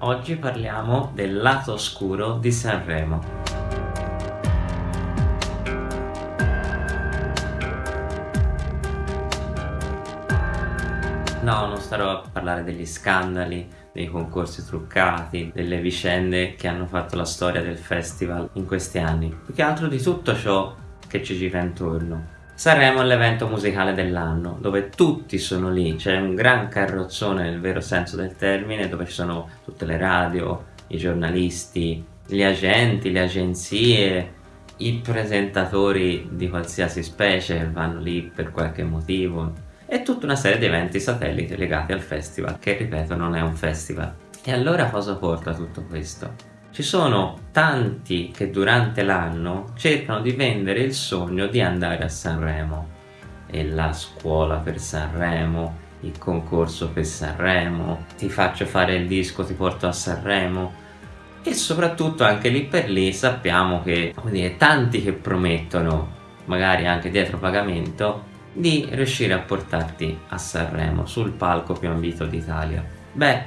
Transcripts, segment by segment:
Oggi parliamo del lato oscuro di Sanremo. No, non starò a parlare degli scandali, dei concorsi truccati, delle vicende che hanno fatto la storia del festival in questi anni. Più che altro di tutto ciò che ci gira intorno. Sanremo è l'evento musicale dell'anno, dove tutti sono lì, c'è un gran carrozzone nel vero senso del termine, dove ci sono tutte le radio, i giornalisti, gli agenti, le agenzie, i presentatori di qualsiasi specie vanno lì per qualche motivo e tutta una serie di eventi satelliti legati al festival, che ripeto non è un festival. E allora cosa porta tutto questo? Ci sono tanti che durante l'anno cercano di vendere il sogno di andare a Sanremo e la scuola per Sanremo, il concorso per Sanremo, ti faccio fare il disco, ti porto a Sanremo e soprattutto anche lì per lì sappiamo che dire, tanti che promettono, magari anche dietro pagamento, di riuscire a portarti a Sanremo sul palco più ambito d'Italia. Beh,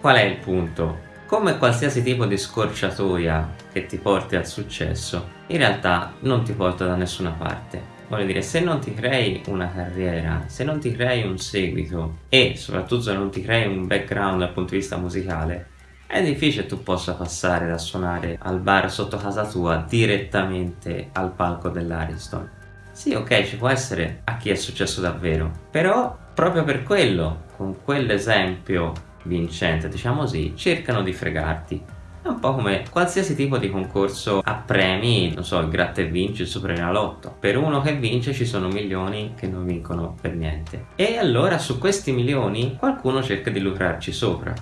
qual è il punto? Come qualsiasi tipo di scorciatoia che ti porti al successo, in realtà non ti porta da nessuna parte. Voglio dire, se non ti crei una carriera, se non ti crei un seguito e soprattutto se non ti crei un background dal punto di vista musicale, è difficile tu possa passare da suonare al bar sotto casa tua direttamente al palco dell'Ariston. Sì, ok, ci può essere a chi è successo davvero, però proprio per quello, con quell'esempio vincente, diciamo così, cercano di fregarti. È un po' come qualsiasi tipo di concorso a premi, non so, il gratta e vinci, il Superenalotto. Per uno che vince ci sono milioni che non vincono per niente. E allora su questi milioni qualcuno cerca di lucrarci sopra.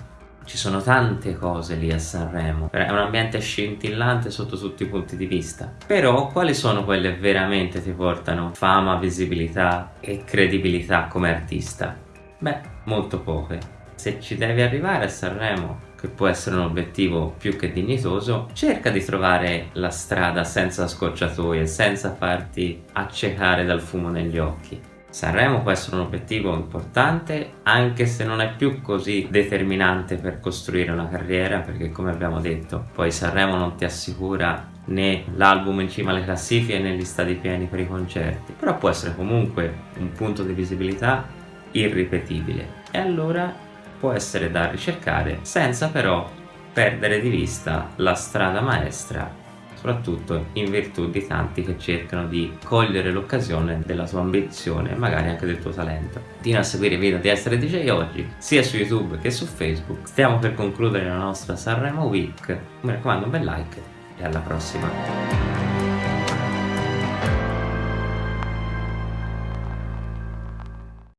Ci sono tante cose lì a Sanremo, è un ambiente scintillante sotto tutti i punti di vista. Però quali sono quelle veramente ti portano fama, visibilità e credibilità come artista? Beh, molto poche se ci devi arrivare a Sanremo che può essere un obiettivo più che dignitoso, cerca di trovare la strada senza scorciatoie, senza farti accecare dal fumo negli occhi. Sanremo può essere un obiettivo importante anche se non è più così determinante per costruire una carriera perché come abbiamo detto poi Sanremo non ti assicura né l'album in cima alle classifiche né gli stati pieni per i concerti però può essere comunque un punto di visibilità irripetibile e allora può essere da ricercare senza però perdere di vista la strada maestra soprattutto in virtù di tanti che cercano di cogliere l'occasione della tua ambizione e magari anche del tuo talento. Continua a seguire i video di Essere DJ oggi, sia su YouTube che su Facebook. Stiamo per concludere la nostra Sanremo Week, mi raccomando un bel like e alla prossima!